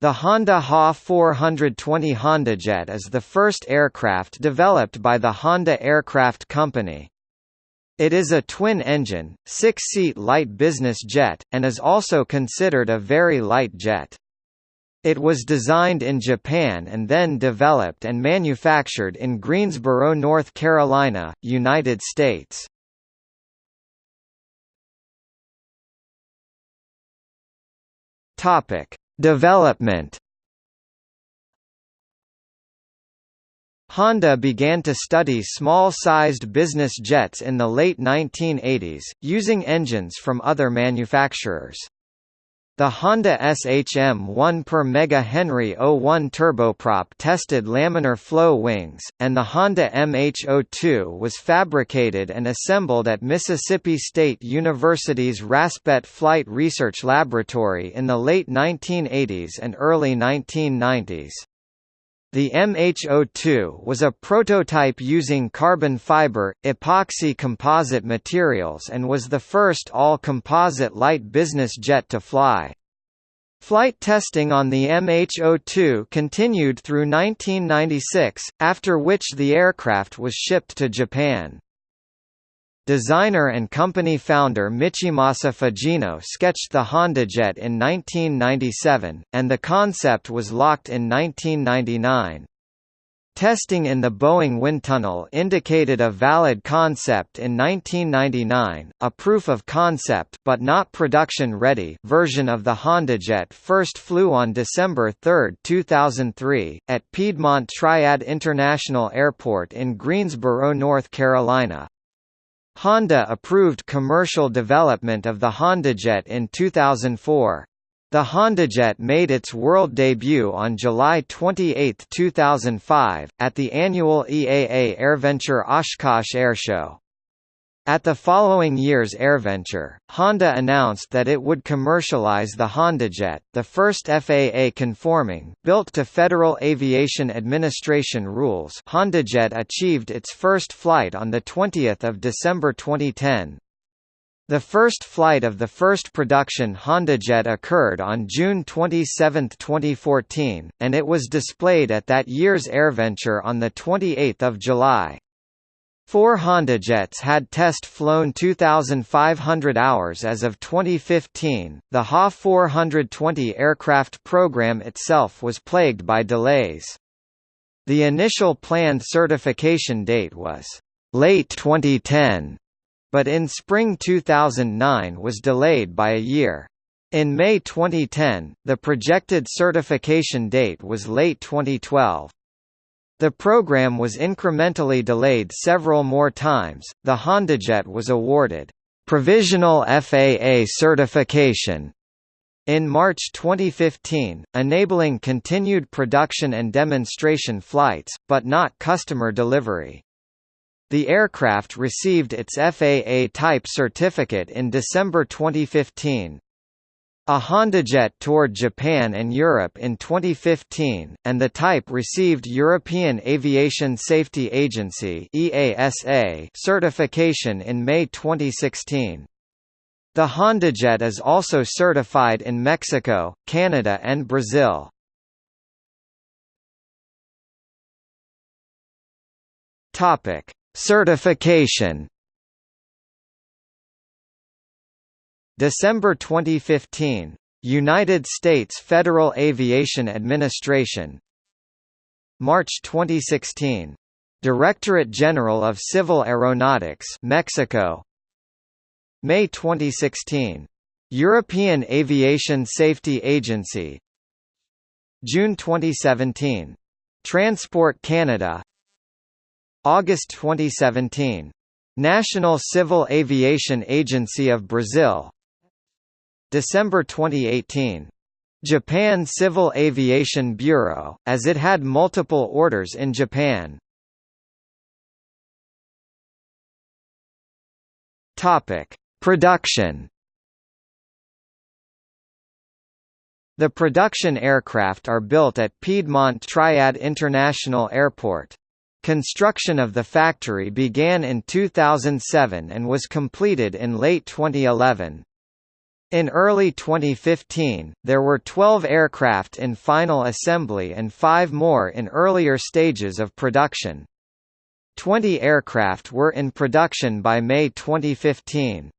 The Honda HA 420 HondaJet is the first aircraft developed by the Honda Aircraft Company. It is a twin-engine, six-seat light business jet, and is also considered a very light jet. It was designed in Japan and then developed and manufactured in Greensboro, North Carolina, United States. Topic: Development Honda began to study small-sized business jets in the late 1980s, using engines from other manufacturers. The Honda SHM 1 per Mega Henry 01 turboprop tested laminar flow wings, and the Honda MH02 was fabricated and assembled at Mississippi State University's Raspet Flight Research Laboratory in the late 1980s and early 1990s. The MH02 was a prototype using carbon fiber, epoxy composite materials and was the first all-composite light business jet to fly. Flight testing on the MH02 continued through 1996, after which the aircraft was shipped to Japan. Designer and company founder Michimasa Fujino sketched the HondaJet in 1997, and the concept was locked in 1999. Testing in the Boeing wind tunnel indicated a valid concept in 1999. A proof of concept but not production ready version of the HondaJet first flew on December 3, 2003, at Piedmont Triad International Airport in Greensboro, North Carolina. Honda approved commercial development of the HondaJet in 2004. The HondaJet made its world debut on July 28, 2005, at the annual EAA AirVenture Oshkosh Airshow. At the following year's AirVenture, Honda announced that it would commercialize the HondaJet, the first FAA-conforming, built to Federal Aviation Administration rules HondaJet achieved its first flight on 20 December 2010. The first flight of the first production HondaJet occurred on June 27, 2014, and it was displayed at that year's AirVenture on 28 July. Four HondaJets had test flown 2,500 hours as of 2015. The HA 420 aircraft program itself was plagued by delays. The initial planned certification date was late 2010 but in spring 2009 was delayed by a year. In May 2010, the projected certification date was late 2012. The program was incrementally delayed several more times. The HondaJet was awarded provisional FAA certification in March 2015, enabling continued production and demonstration flights, but not customer delivery. The aircraft received its FAA type certificate in December 2015. A HondaJet toured Japan and Europe in 2015, and the type received European Aviation Safety Agency (EASA) certification in May 2016. The HondaJet is also certified in Mexico, Canada and Brazil. Certification December 2015. United States Federal Aviation Administration March 2016. Directorate General of Civil Aeronautics Mexico May 2016. European Aviation Safety Agency June 2017. Transport Canada August 2017. National Civil Aviation Agency of Brazil December 2018. Japan Civil Aviation Bureau, as it had multiple orders in Japan. Topic: Production. The production aircraft are built at Piedmont Triad International Airport. Construction of the factory began in 2007 and was completed in late 2011. In early 2015, there were 12 aircraft in final assembly and five more in earlier stages of production. 20 aircraft were in production by May 2015.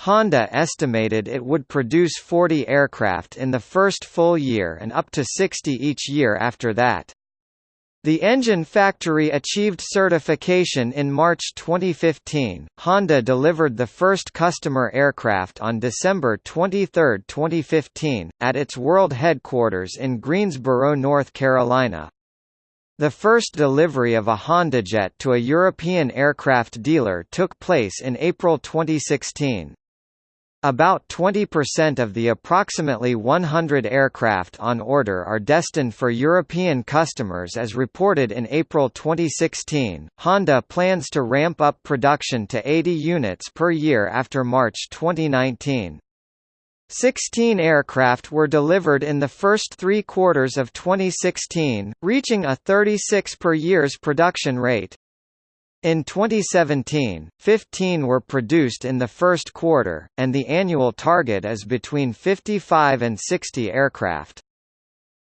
Honda estimated it would produce 40 aircraft in the first full year and up to 60 each year after that. The engine factory achieved certification in March 2015. Honda delivered the first customer aircraft on December 23, 2015, at its world headquarters in Greensboro, North Carolina. The first delivery of a HondaJet to a European aircraft dealer took place in April 2016. About 20% of the approximately 100 aircraft on order are destined for European customers as reported in April 2016. Honda plans to ramp up production to 80 units per year after March 2019. Sixteen aircraft were delivered in the first three quarters of 2016, reaching a 36 per year's production rate. In 2017, 15 were produced in the first quarter, and the annual target is between 55 and 60 aircraft.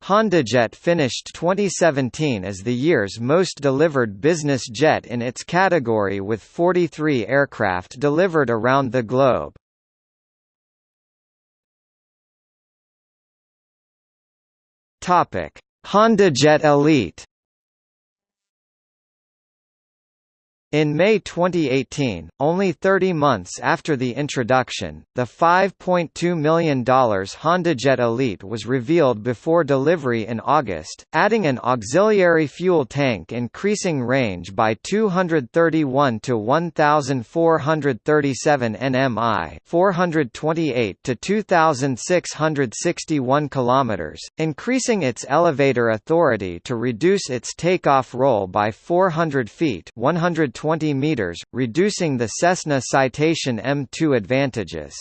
HondaJet finished 2017 as the year's most delivered business jet in its category with 43 aircraft delivered around the globe. HondaJet Elite In May 2018, only 30 months after the introduction, the $5.2 million HondaJet Elite was revealed before delivery in August, adding an auxiliary fuel tank increasing range by 231 to 1,437 nmi 428 to 2,661 km, increasing its elevator authority to reduce its takeoff roll by 400 feet 100 20 meters, reducing the Cessna Citation M2 advantages.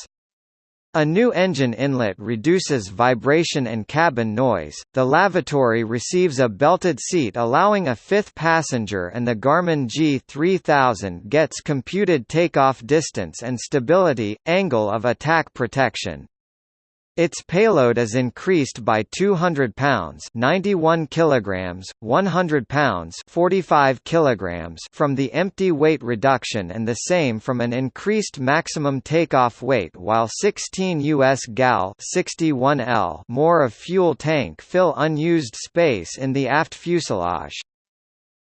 A new engine inlet reduces vibration and cabin noise, the lavatory receives a belted seat allowing a fifth passenger and the Garmin G3000 gets computed takeoff distance and stability, angle of attack protection. Its payload is increased by 200 pounds, 91 kilograms, 100 pounds, 45 kilograms from the empty weight reduction and the same from an increased maximum takeoff weight while 16 US gal 61L more of fuel tank fill unused space in the aft fuselage.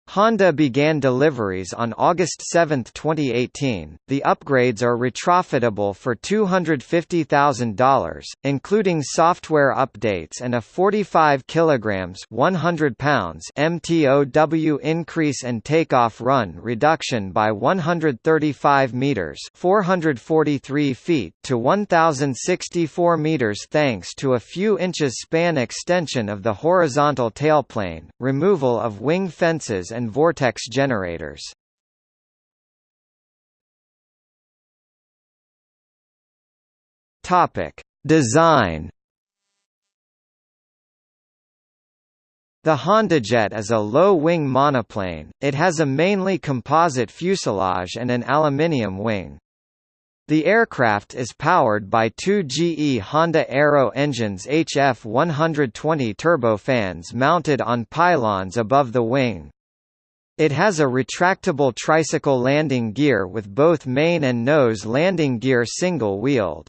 Honda began deliveries on August 7, 2018. The upgrades are retrofitable for $250,000, including software updates and a 45 kilograms (100 pounds) MTOW increase and takeoff run reduction by 135 meters (443 feet) to 1064 meters thanks to a few inches span extension of the horizontal tailplane, removal of wing fences and vortex generators. Topic: Design. The HondaJet is a low-wing monoplane, it has a mainly composite fuselage and an aluminium wing. The aircraft is powered by two GE Honda Aero engines HF120 turbofans mounted on pylons above the wing. It has a retractable tricycle landing gear with both main and nose landing gear single-wheeled.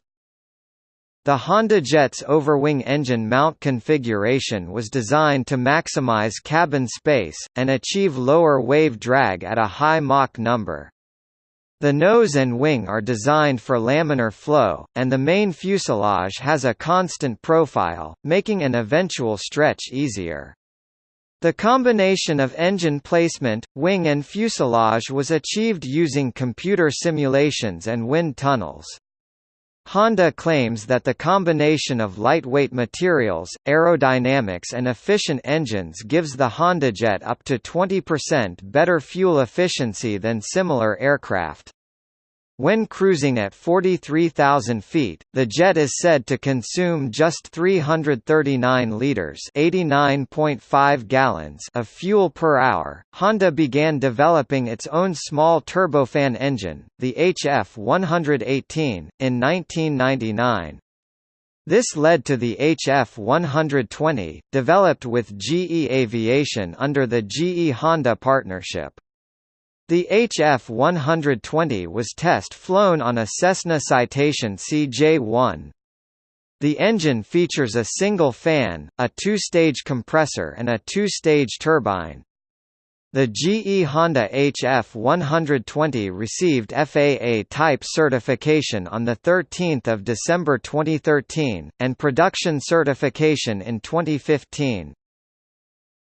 The Honda Jet's overwing engine mount configuration was designed to maximize cabin space, and achieve lower wave drag at a high Mach number. The nose and wing are designed for laminar flow, and the main fuselage has a constant profile, making an eventual stretch easier. The combination of engine placement, wing and fuselage was achieved using computer simulations and wind tunnels. Honda claims that the combination of lightweight materials, aerodynamics and efficient engines gives the HondaJet up to 20% better fuel efficiency than similar aircraft. When cruising at 43,000 feet, the jet is said to consume just 339 liters (89.5 gallons) of fuel per hour. Honda began developing its own small turbofan engine, the HF118, in 1999. This led to the HF-120, developed with GE Aviation under the GE-Honda partnership. The HF-120 was test-flown on a Cessna Citation CJ-1. The engine features a single fan, a two-stage compressor and a two-stage turbine. The GE Honda HF120 received FAA type certification on 13 December 2013, and production certification in 2015.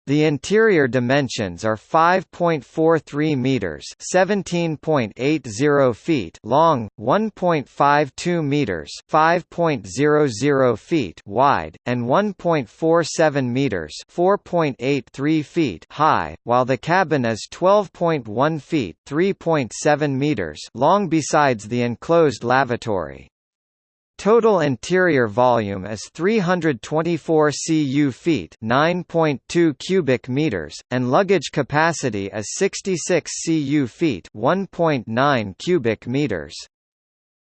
The interior dimensions are 5.43 meters, 17.80 feet long, 1.52 meters, 5.00 feet wide, and 1.47 meters, 4.83 feet high, while the cabin is 12.1 feet, 3.7 meters long besides the enclosed lavatory. Total interior volume is 324 cu feet, 9.2 cubic meters, and luggage capacity is 66 cu feet, 1.9 cubic meters.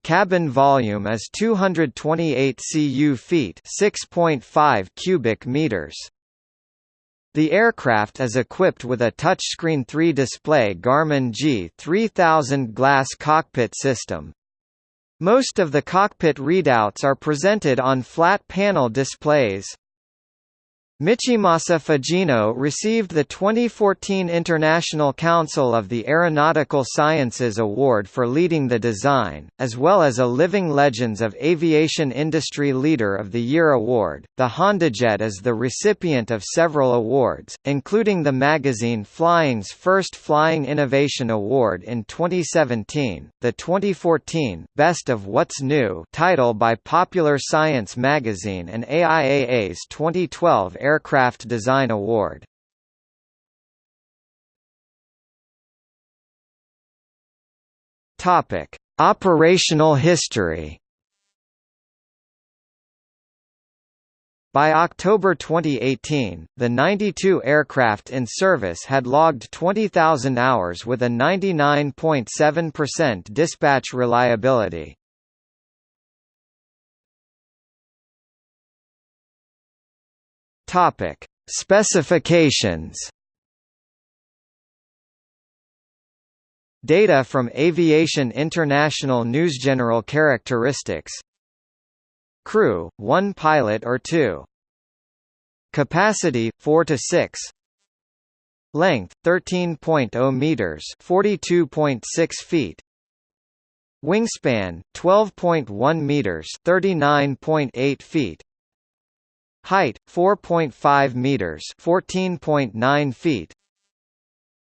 Cabin volume is 228 cu feet, 6.5 cubic meters. The aircraft is equipped with a touchscreen 3-display Garmin G3000 glass cockpit system, most of the cockpit readouts are presented on flat panel displays. Michimasa Fujino received the 2014 International Council of the Aeronautical Sciences Award for leading the design, as well as a Living Legends of Aviation Industry Leader of the Year award. The HondaJet is the recipient of several awards, including the magazine Flying's first Flying Innovation Award in 2017, the 2014 Best of What's New title by Popular Science magazine and AIAA's 2012 Air Aircraft Design Award. Topic: Operational history. By October 2018, the 92 aircraft in service had logged 20,000 hours with a 99.7% dispatch reliability. Topic: Specifications. Data from Aviation International News. General characteristics. Crew, 1 pilot or 2 Capacity, 4 to 6 Length, 13.0 meters 42.6 feet. Wingspan, 12.1 meters 39.8 feet Height 4.5 meters, 14.9 feet.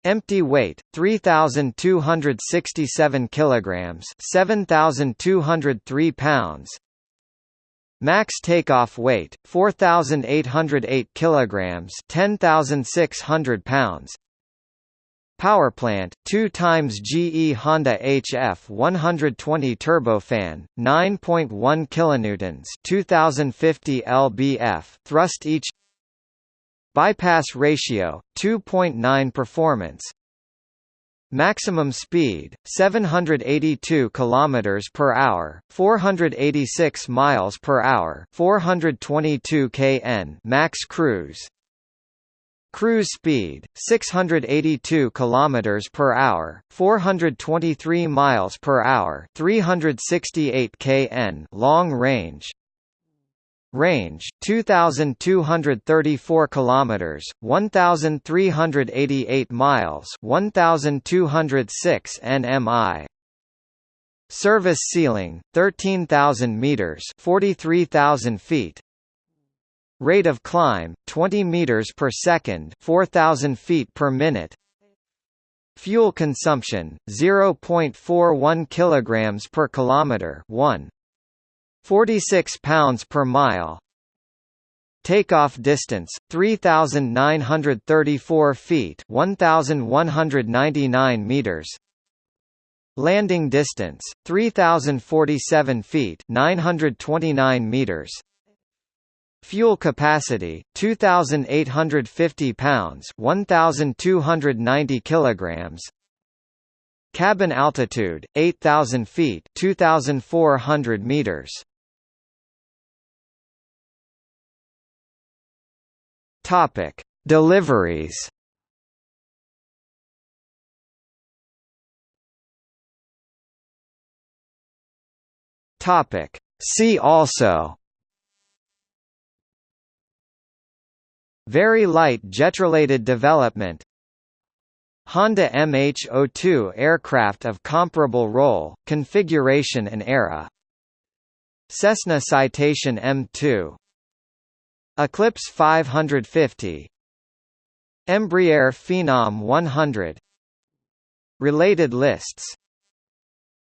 Empty weight 3267 kilograms, 7203 pounds. Max takeoff weight 4808 kilograms, 10600 pounds. Power plant, 2 times GE Honda HF 120 turbofan, 9.1 kilonewtons, 2050 lbf thrust each. Bypass ratio 2.9 performance. Maximum speed 782 kilometers per hour, 486 miles per hour, 422 kn max cruise. Cruise speed 682 km per hour, 423 miles per hour, 368 kn long range. Range 2234 kilometers, 1388 miles, 1206 nmi. Service ceiling 13000 meters, 43000 feet. Rate of climb 20 meters per second, 4000 feet per minute. Fuel consumption 0.41 kilograms per kilometer, 1 46 pounds per mile. Takeoff distance 3934 feet, 1199 meters. Landing distance 3047 feet, 929 meters. Fuel capacity 2850 pounds 1290 kilograms. Cabin altitude 8000 feet 2400 meters. Topic Deliveries. Topic See also. Very light jet-related development. Honda MH-02 aircraft of comparable role, configuration and era. Cessna Citation M2 Eclipse 550 Embraer Phenom 100 Related lists.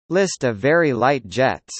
List of very light jets